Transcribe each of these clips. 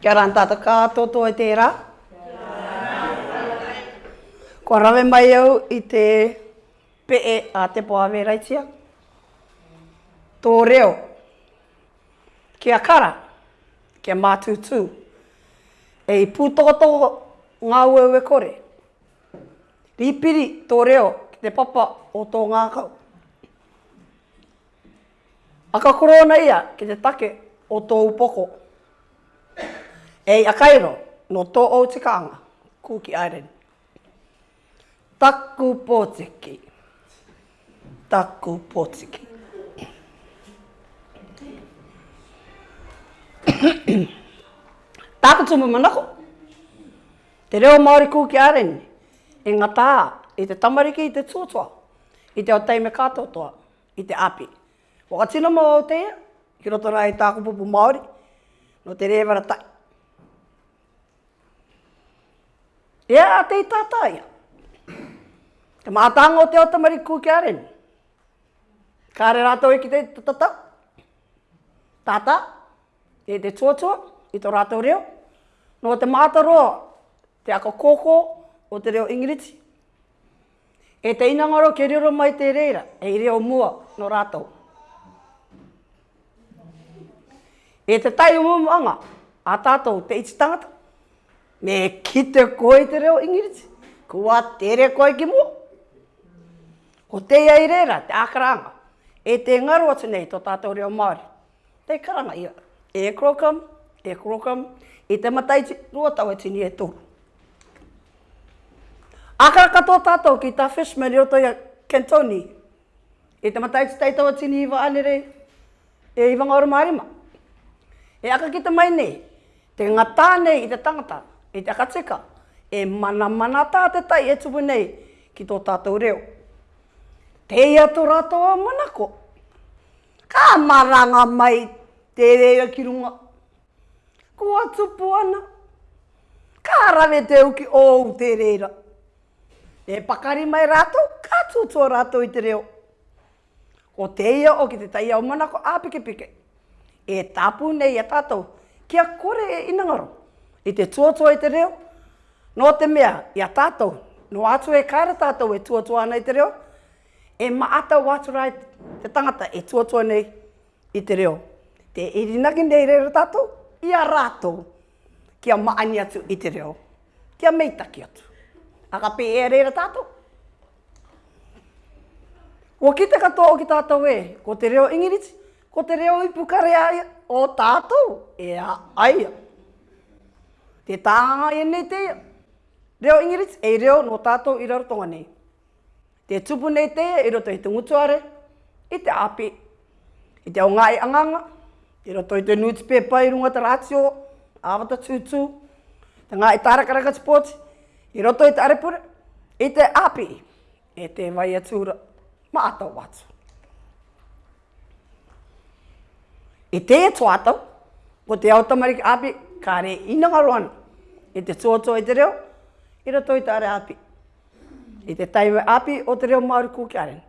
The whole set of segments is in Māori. Kia ora tātou kātou tō e tērā. Ko rawe mai au i te pe'e a te poa wēraitia. Tō reo. Kia kara. Kia mātūtū. E i pūtoko ngā ue kore. Ripiri tō reo ki te papa o tō ngākau. Aka korona ia ki te take o tō upoko. Ei a kairo, no tō au te kānga, kūki aeren. Taku pōtiki. Taku pōtiki. Tāku tumu manako. Te reo Māori kūki aeren, e ngā tā, i te tamariki, i te tūtua, i te o teime kātotoa, i te api. Waka tino mō o teia, Ki roto nā e tāku pupu Māori, no te rewara tai. E a te tātāia. Ka mātanga o te o tamari kū ki aren. Ka re rātou e ki te tātau. Tātā, e te tuatua, i tō rātou reo. No te mātaroa, te ako kōkō o te reo ingiriti. E te inangaro ke riro mai te reira, e i reo mua no rātou. E te tai o mumu anga, a tātou te iti tangata. Me ki te koe te reo ingiriti, kua tere koe ki mua. Ko te iai reira, te akaranga, e te ngaru atu nei tō tātou reo Māori. Te karanga ia, e krokam, e krokam, e te matai ti, rua tau e tini e tōru. Akara katoa tātou ki tā fishman i roto i Kentoni, e te matai ti taitau e tini i anere, e i wanga marima. E aka ki te mai nei, te ngatā nei i te tangata, i te akatika, e mana mana tā te tai e tupu nei ki tō tātou reo. Te ia tō rato a manako, ka maranga mai te rea ki runga. Ko atu puana, ka rane te uki ōu te reira. E pakari mai rato, ka tūtua rato i te reo. Ko te ia o ki te tai au manako a pike pike e tapu nei e tātou. Kia kore e inangaro. I te tuatua i te reo, no te mea i a tātou. No atu e kāra tātou e tuatua ana i te reo, e maata waturai te tangata e tuatua nei i te reo. Te irinagi nei reo tātou, i a rātou. Kia maani atu i te reo. Kia meitaki atu. Aka pe e reo tātou. Ua ki te katoa o ki tātou e, ko te reo ingiriti, Ko te reo i pukare ai o tātou, e a ai. Te tāanga e nei te reo ingiriti, e reo no tātou i raro tonga nei. Te tupu nei te e roto i te ngutuare, i te api, i te aungai e anganga, i roto i te nuti pepa i runga te ratio, awata tūtū, te ngai e tārakaraka tipoti, i roto i te arepura, i te api, e te vai atura, ma ato watu. E te e tō atau, ko te au tamariki api, ka re ina ka E te tō tō e te reo, i ra tō i tāre api. E te taiwe api o te reo Māori kūkiaren.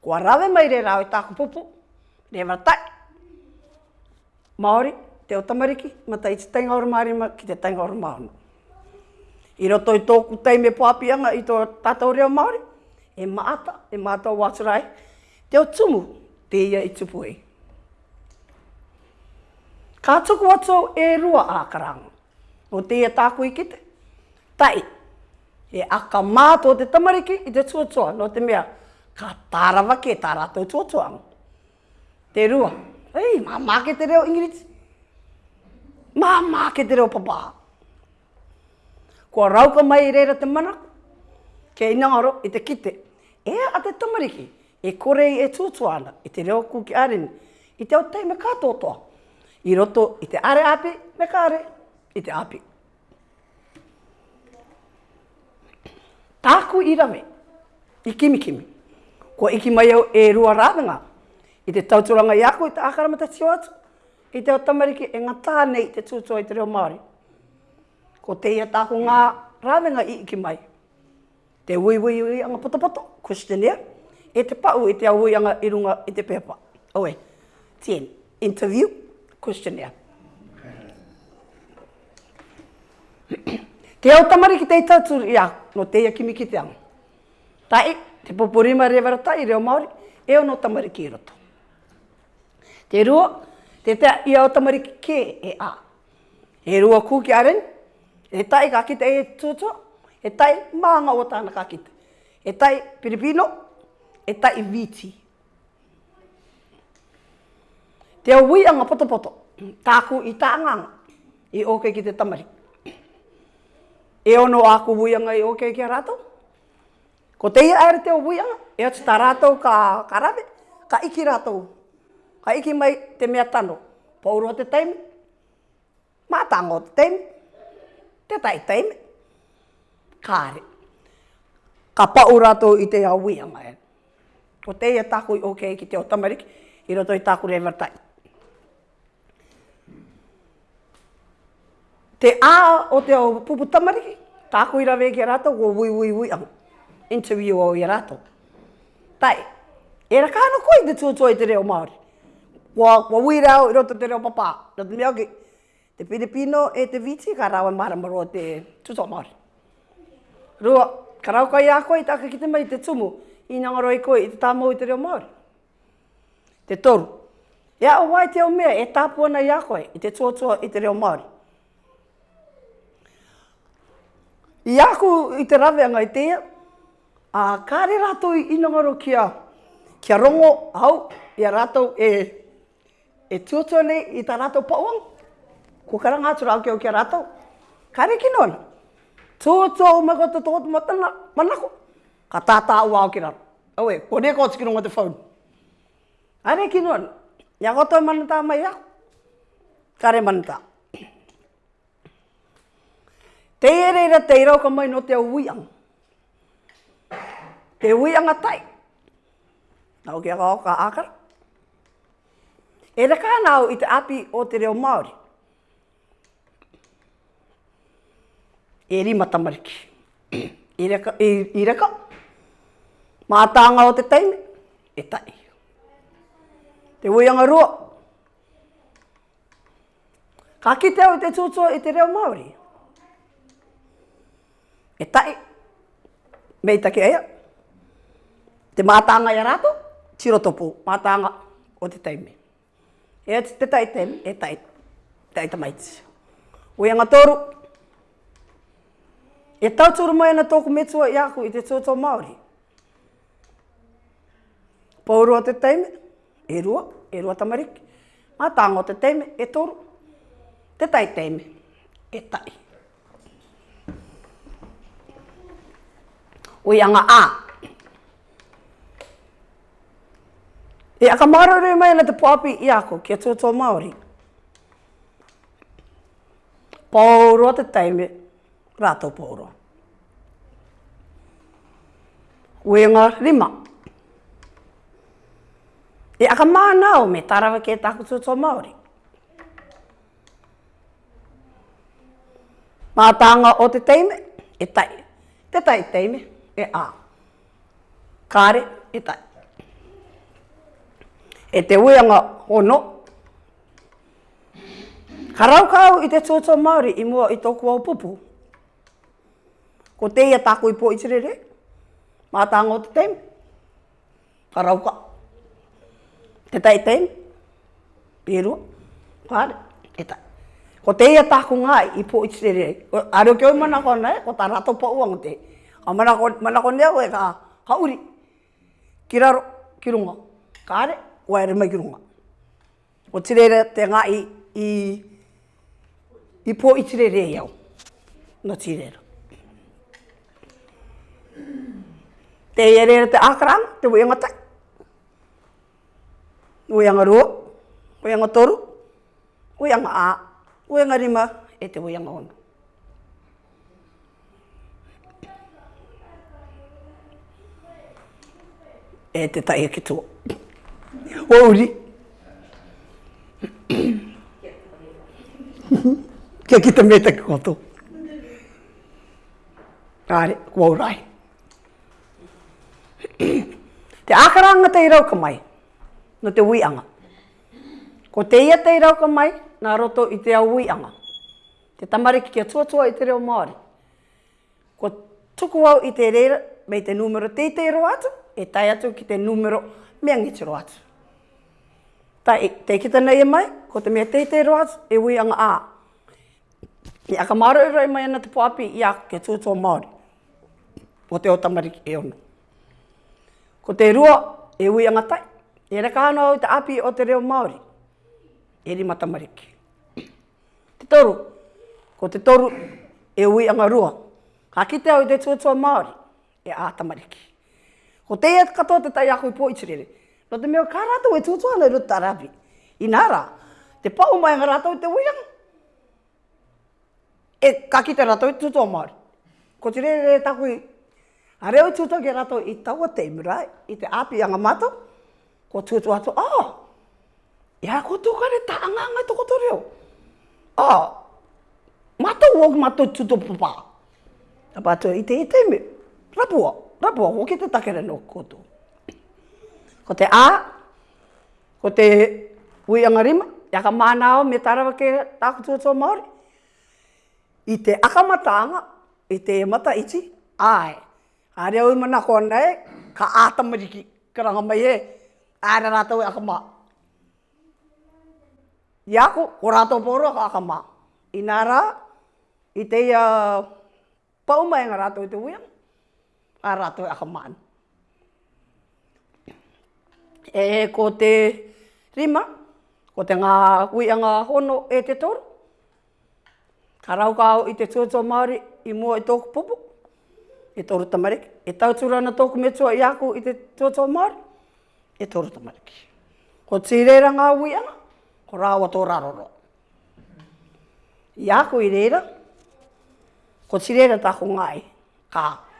Ko a rawe mai re rau i tāku pupu, re wa tai. Māori, te o tamariki, ma tai te tainga oru Māori ma ki te tainga oru Māori. I ra tō i tō ku tai me pō api anga i tō tātou reo Māori, e maata, e maata o Te o tumu, te ia i tupu ei. Ka tuku atu e rua ākarang. O te e tākui ki te. Tai. E aka mātō te tamariki i te tuatua. No te mea, ka tārawa ke tā rātou tuatua. Te rua. Ei, mā ke te reo, Ingrid. Mā māke te reo, papā. Kua rauka mai reira te mana. Ke inaoro i te kite. E a te tamariki. E korei e tuatua ana. I te reo kūki arini. I te au teime kātotoa i roto i te are api, me kare i te api. Tāku i rame, i kimi kimi, ko iki mai au e rua rādanga, i te tauturanga i aku i te akaramata tio atu, i te otamariki e ngā tānei te tūtua i te reo Māori. Ko te ia tāku ngā rādanga i iki mai. Te ui ui ui anga potopoto, questionnaire, e te pau i te au ui anga i runga i te pepa. Oe, 10. Interview, questionnaire. Te au tamari ki teita tūru ia, no teia ki miki te anga. Tai, te popurima rewara tai, reo Māori, e o no tamari ki roto. Te rua, te tea ia o tamari ki kē e a. E rua kū ki aren, e tai ka kita e tūtua, e tai maanga o tāna ka kita. E tai piripino, e tai viti. Te au wui anga poto Tāku i tā I oke ki te tamari. E ono aku wui anga i oke ki a rātou. Ko te ia aere te au wui anga. E atu tā rātou ka karabe. Ka iki rātou. Ka iki mai te mea tano. Pauroa te taimi. Mātango te taimi. Te tai taimi. Kāre. Ka pau rātou i te au wui anga e. Ko te ia tāku i oke ki te o tamariki. I roto i tāku rei vartai. te a o te o pupu tamariki, tāku i rawe ki a rātou, o wui wui wui amu, interview o i a rātou. Tai, e ra kāna koe te tūtua i te reo Māori. Wa, wa wui rau i roto te reo papā, na te miauki. Te Filipino e te viti, ka rau mara maro te tūtua Māori. Rua, ka rau kai a koe, tāka ki te mai te tumu, i nga ngaro i koe i te tāmau i te reo Māori. Te toru. Ea o wai te o mea, e tāpua nei a koe, i te tūtua i te reo Māori. I aku i te rawe angai tea, a kāre rato i inongaro kia, kia rongo au i a rato e, e nei i ta rato pauang. Ko karanga atura au kia o kia rato. Kāre ki nona, tuotua o mako te tohoto matana, manako. Ka tātā ua au ki rato. Au e, kone ko tiki nonga te whaun. Kāre ki nona, ia koto e manatā mai aku. Kāre manatā. Kāre manatā. Te ereira te irau ka mai no te uianga. Te uianga tai. Nau kia kao ka akara. E raka nau i te api o te reo Māori. E ri matamariki. E e, I raka. Mātanga o te teime. E tai. Te uianga rua. Ka kite au i te tūtua i te reo Māori e tai, mei take aia, te mātanga i rato, tiro topu, mātanga o te teime. E ati te tai taimi, e tai, tai tamaiti. O ianga toru, e tau toru mai na tōku metua i aku i te tōtō Māori. Pauroa te taimi, e rua, e rua tamariki. Mātanga o te taimi, e toru, te tai taimi, e tai. o ianga a. E aka marore mai na te poapi i ako, kia tō tō Māori. Pōro te teime, rātou pōro. Uenga rima. E aka mānau me tarawa kia tāku tō tō Māori. Mātanga o te teime, e tai. Te tai teime e a. Kāre e tai. E te uianga hono. Karau kāu i te tōtō Māori i mua i tōku au pupu. Ko te ia tāku i pō i tirere. Mātāngo te tem. Karau kā. Te tai tem. Pērua. Kāre e tai. Ko te ia tāku ngā i pō i tirere. Areo kia umana kona e, ko tā rato pa uang te. Kāre e tai. A manako, manako nea koe ka hauri. Ki raro, ki runga. Ka are, o aere mai ki runga. O tirere te ngā i, i, i pō i tirere iau. E Nga tirere. Te iere te akarang, te wēnga tak. Wēnga Wo wēnga toru, wēnga ā, wēnga rima, e te wēnga ono. e te tahi ki tō. O uri. Kia ki te meta koto. Kāre, kua urai. te akaranga te irauka mai, no te anga. Ko te ia te irauka mai, nā roto i te au uianga. Te tamariki kia tuatua i te reo Māori. Ko tuku au i te reira, mei te numero teitei roa atu, e tai atu ki te numero mea ngitiro atu. Tai, e- te kita nei e mai, ko te mea teitei te roas, e ui anga a. I aka marau e rai mai ana te poapi, i aka ke tūtō Māori. O te o tamariki e ono. Ko te rua, e ui anga tai. E reka anō i te api o te reo Māori. E rima tamariki. Te toru, ko te toru, e ui anga rua. Ka kite au i te tūtō Māori, e a tamariki. Ko te ea katoa te tai ako i po itirele. No te mea kārata ue tūtua nei ruta rabi. I nara, te pau mai ngā rata te uiang. E kaki te rata ue tūtua maari. Ko te rei rei e taku i. A reo tūtua ke rata i taua te imura, i te api a ngā Ko tūtua atu, oh, ea ko tūkare ta anga ngai toko to reo. oh, mata uok mata tūtua papā. Tāpātua i te i te imi, Rapua. Rapua, ho ki te takere no koto. Ko te A, ko te ui angarima, ia ka mānao me tarawa ke tākutua tō Māori. I te akamataanga, i te emata iti, ae. Āre au mana ko nei, ka ātamariki, karanga mai e, āre rātou e akamā. Iako, ko rātou pōro ka akamā. I nā rā, i te uh, paumai ngā rātou i te uianga a rato e aha E ko te rima, ko te ngā hui a hono e te toro. Ka rau au i te tūtō Māori i mua i tōku pupu, e toro tamariki. E tau na tōku me tua i aku i te tūtō Māori, e toro tamariki. Ko tīrera ngā hui a ngā, ko rāua tō rāroro. I aku i reira, ko tīrera tāku ngai, kāu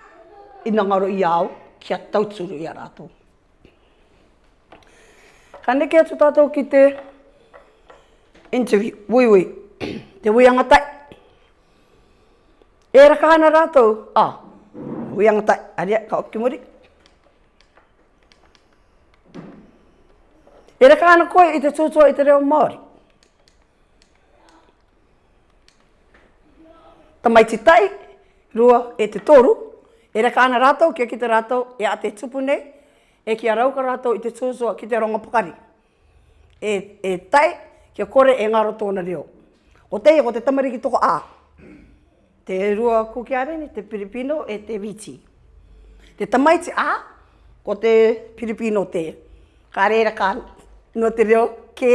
i ngaro i au, kia tautsuru i a rātou. Ka neke atu tātou ki te interview, wui wui, te wui angatai. E raka hana rātou, a, ah, wui angatai, aria, ka oki muri. E raka hana koe i te tūtua i te reo Māori. Tamaiti tai, rua e te toru, E reka ana rātou, kia ki te rātou, e a te tupu nei, e kia rauka rātou i te tūsua ki te ronga pukari. E, e tai, kia kore e ngaro tōna reo. O te ia, o te tamariki toko ā. Te rua kukia reni, te piripino e te viti. Te tamaiti ā, ko te piripino te. Ka reira ka no te reo ke,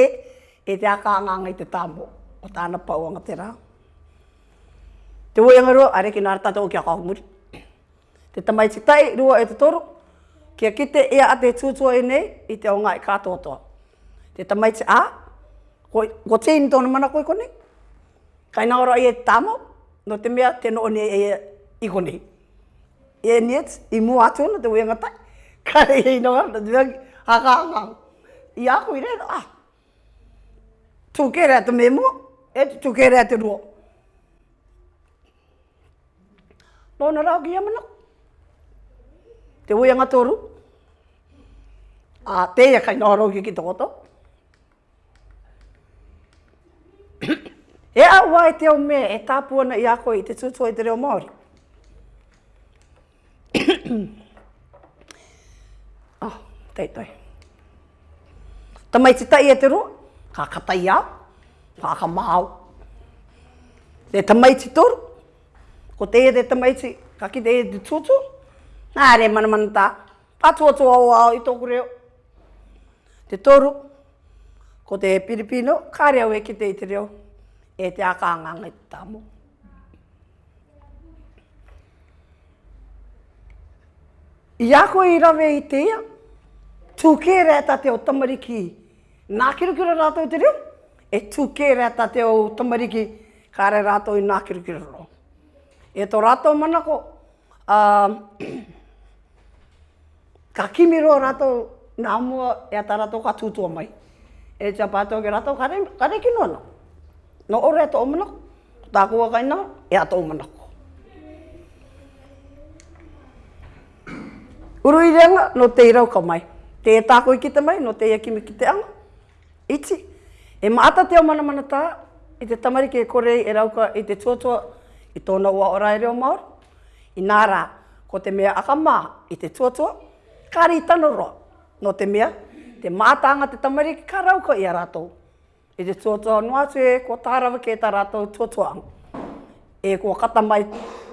e te aka anganga i te tāmo, o tāna pauanga te rā. Te wuenga rua, are ki nāra tātou kia kakumuri. Te tamai te tai rua e te toro, kia kite ea a te tūtua e nei, i te aonga e kātotoa. Te tamai te a, ko, te tēni tōna mana koe konei, kaina ora i e tāmo, no te mea te noo nei e i konei. E niet, i mua atu na te wenga tai, kare e i noa, na te mea haka hanga. I a koe rei, ah, tūke te mea mua, e tūke te rua. Pona rau ki amanaku te ui anga toru. A te ia kai noho rauki ki tokoto. e a ua e teo me e tāpuana i ako i te tūtua i te reo Māori. oh, teitoi. Tamai te tai e te roa, ka katai au, ka ka māu. Te tamai te toru, ko te e te tamai te, ka ki te e te tūtua, Nā re mana mana tā. Atua tō au au i tōku reo. Te toru, ko te piripino, kā reo e ki te e i te reo. E te aka anganga i tāmo. I ako i rawe i te ia, tūke rea te o tamariki. Nā kirukira rātou i te reo, e tūke rea te o tamariki. Kā re rātou i nā kirukira rō. E tō rātou manako, uh, ka kimi ro rato nā mua e ata rato ka tūtua mai. E tia pātou ke rato kare, kare ki nono. No ore ato omana, tākua kai nā, e ato omana. Uru i reanga, no te irau ka mai. Te e tāko i kita mai, no te ia kimi ki te anga. Iti, e maata te o mana mana tā, i te tamari ke kore i e rau ka i te tuatua, i tōna ua ora e reo maoro. I nā rā, ko te mea aka mā i te tuatua, kari tano roa. No te mea, te mātanga te tamari ki ka rau ko ia rātou. E te tuatua noa tue, ko tārawa ke ta rātou tuatua ang. E ko mai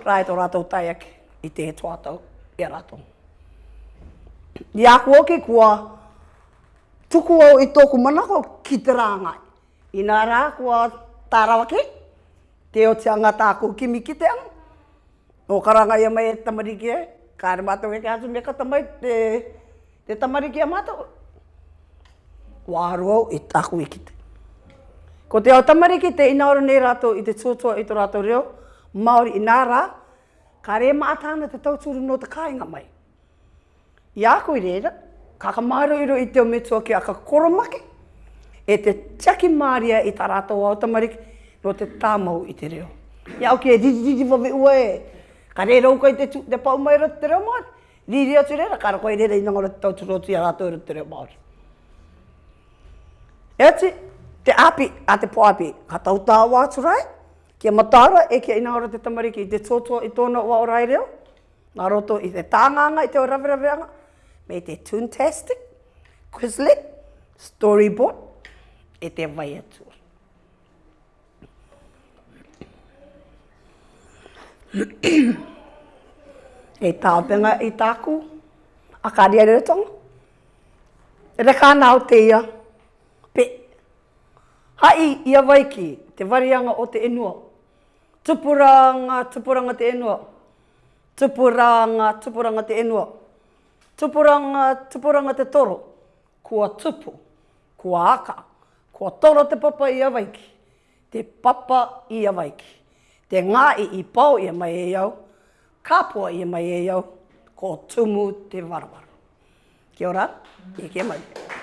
rai tō rātou tai ake i te tuatau ia rātou. Ia kua ke kua tuku au i tōku manako ki te rāngai. I nā rā kua tārawa ke, te o te angatā ko kimi ki te ang. Nō karanga ia mai e tamari ki e, kāre mātou ke kātou me katamai te, te tamari ki a mātou. Wāruau e tāku i kite. Ko te au tamari ki te ina ora nei rātou i te tūtua i tō rātou reo, Māori i nā rā, ka re mātāna te tautūru no te kāinga mai. I āku i reira, kaka māro iro i te o metua ki a ka koromake, e te tiaki māria i tā rātou au tamari no te tāmau i te reo. I oke, ki e riri riri wawe ua e, Ka re rau kai te, te pau mai rata te reo maari. Ni rea tu rea, ka rakoi rea ina ngora tau tu rotu i arato rata te reo maari. E te, te api, a te po api, ka tau tā wātu rai, kia matara e kia ina ngora te tamariki i te tōtua i tōna ua o rai reo, nā roto i te tānganga i te o raviravianga, me i te Toontastic, Quizlet, Storyboard, e te vai atua. e tāpenga i e tāku, a kāri ari tonga. Re kā nāo te ia, pe. Ha i, ia vai ki, te varianga o te enua. Tupuranga, tupuranga te enua. Tupuranga, tupuranga te enua. Tupuranga, tupuranga te toro. Kua tupu, kua aka. Kua toro te papa ia vai ki. Te papa ia vai ki te ngā i i pau i mai e iau, kāpua i mai e iau, ko tumu te varawara. Kia ora, i mai.